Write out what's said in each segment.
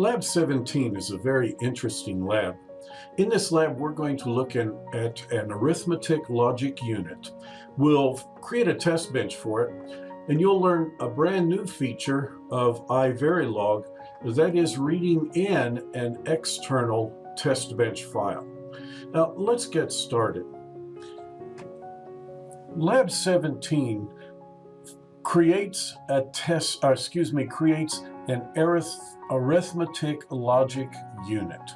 Lab 17 is a very interesting lab. In this lab, we're going to look in, at an arithmetic logic unit. We'll create a test bench for it, and you'll learn a brand new feature of iVerilog, that is reading in an external test bench file. Now, let's get started. Lab 17 creates a test, uh, excuse me, creates an arith arithmetic logic unit.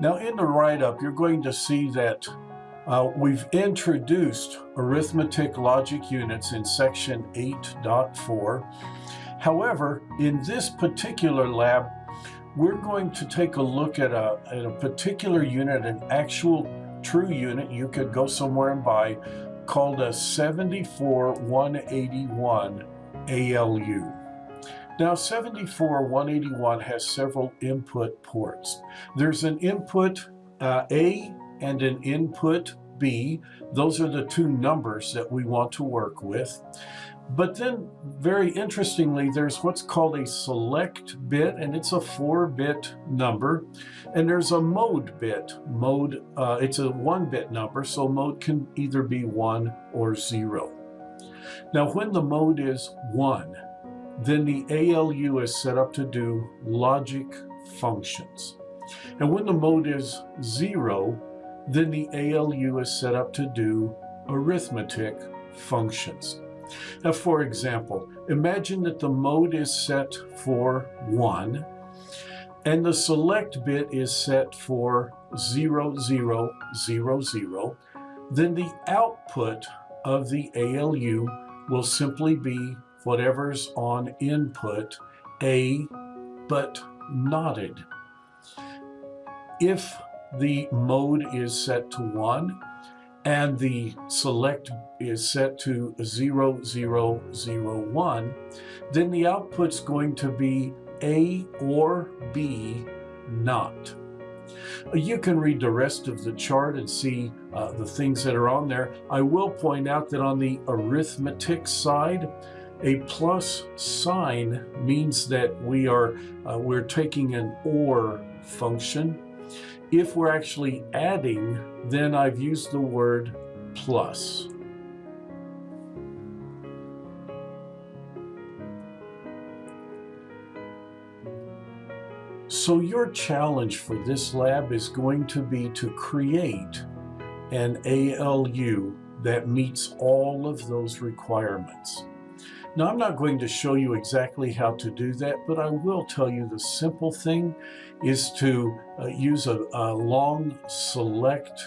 Now in the write-up, you're going to see that uh, we've introduced arithmetic logic units in section 8.4. However, in this particular lab, we're going to take a look at a, at a particular unit, an actual true unit you could go somewhere and buy, called a 74181 ALU. Now 74181 has several input ports. There's an input uh, A and an input B. Those are the two numbers that we want to work with. But then, very interestingly, there's what's called a select bit, and it's a four-bit number. And there's a mode bit. Mode, uh, it's a one-bit number, so mode can either be one or zero. Now, when the mode is one, then the ALU is set up to do logic functions. And when the mode is zero, then the ALU is set up to do arithmetic functions. Now, for example, imagine that the mode is set for 1 and the select bit is set for 0, 0, 0, 0. Then the output of the ALU will simply be whatever's on input A, but knotted. If the mode is set to 1, and the select is set to 0001, then the output's going to be A or B not. You can read the rest of the chart and see uh, the things that are on there. I will point out that on the arithmetic side, a plus sign means that we are uh, we're taking an OR function if we're actually adding, then I've used the word plus. So your challenge for this lab is going to be to create an ALU that meets all of those requirements. Now, I'm not going to show you exactly how to do that, but I will tell you the simple thing is to uh, use a, a, long select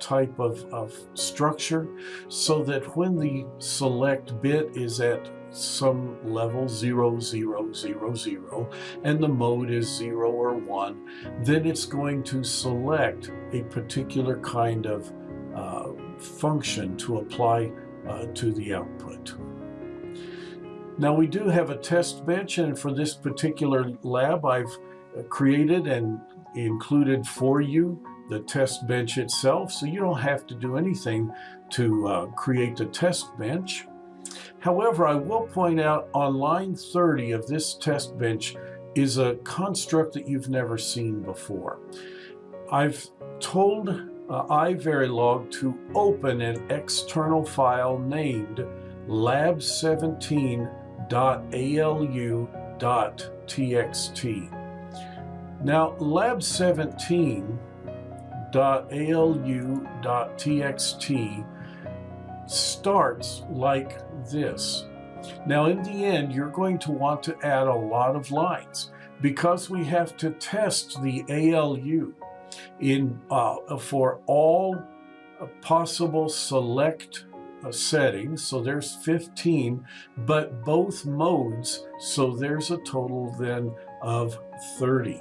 type of, of structure so that when the select bit is at some level 0, 0, 0, 0, and the mode is 0 or 1, then it's going to select a particular kind of uh, function to apply uh, to the output. Now we do have a test bench and for this particular lab I've created and included for you the test bench itself so you don't have to do anything to uh, create the test bench. However, I will point out on line 30 of this test bench is a construct that you've never seen before. I've told uh, iVerilog to open an external file named lab 17 lab7.alu.txt. Now, lab17.alu.txt starts like this. Now, in the end, you're going to want to add a lot of lines because we have to test the ALU in, uh, for all possible select settings, so there's 15, but both modes, so there's a total then of 30.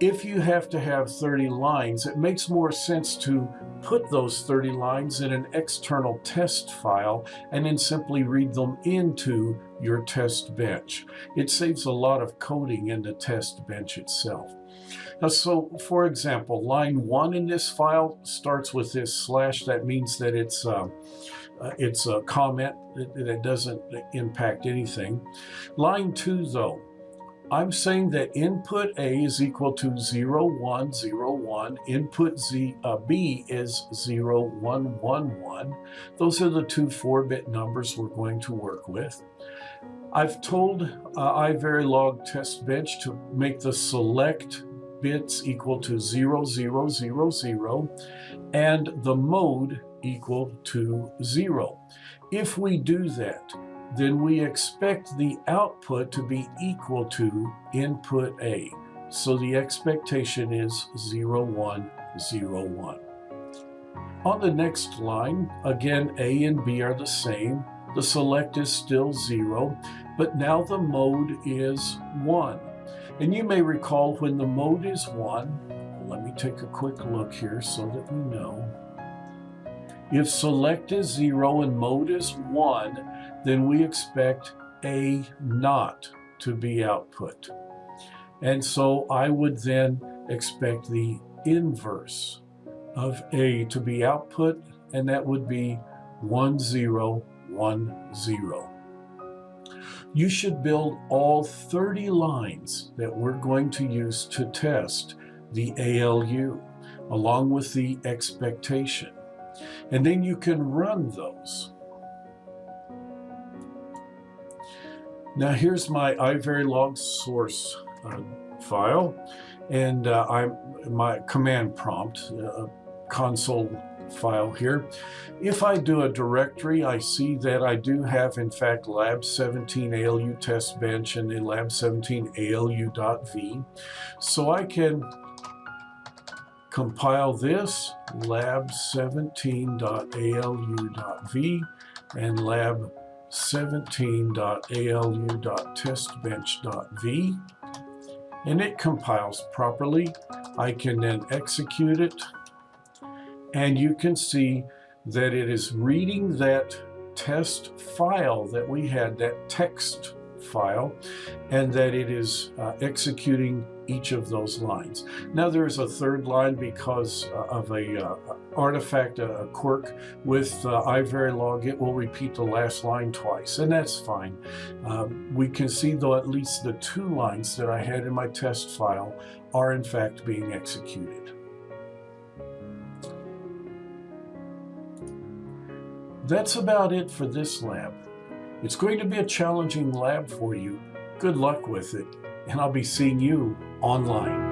If you have to have 30 lines, it makes more sense to put those 30 lines in an external test file and then simply read them into your test bench. It saves a lot of coding in the test bench itself. Now, so for example, line one in this file starts with this slash. That means that it's uh, uh, it's a comment that, that doesn't impact anything. Line two, though, I'm saying that input A is equal to 0, 1, 0, 1. Input Z, uh, B is 0, 1, 1, 1. Those are the two 4-bit numbers we're going to work with. I've told uh, test bench to make the select bits equal to 0, 0, 0, 0, and the mode equal to 0. If we do that, then we expect the output to be equal to input A. So the expectation is 0, 1, 0, 1. On the next line, again, A and B are the same. The select is still 0, but now the mode is 1. And you may recall when the mode is 1, let me take a quick look here so that we know. If select is 0 and mode is 1, then we expect A not to be output. And so I would then expect the inverse of A to be output, and that would be 1, 0, 1, 0. You should build all 30 lines that we're going to use to test the ALU, along with the expectation. And then you can run those. Now here's my iVerilog source uh, file and uh, I'm my command prompt uh, console file here. If I do a directory, I see that I do have, in fact, lab 17 ALU test bench and the lab 17 ALU.v. So I can compile this lab 17.alu.v and lab 17.alu.testbench.v and it compiles properly. I can then execute it and you can see that it is reading that test file that we had, that text file, and that it is uh, executing each of those lines. Now there is a third line because uh, of a uh, artifact, a, quirk with uh, iVerilog, it will repeat the last line twice, and that's fine. Um, we can see though at least the two lines that I had in my test file are in fact being executed. That's about it for this lab. It's going to be a challenging lab for you. Good luck with it, and I'll be seeing you online.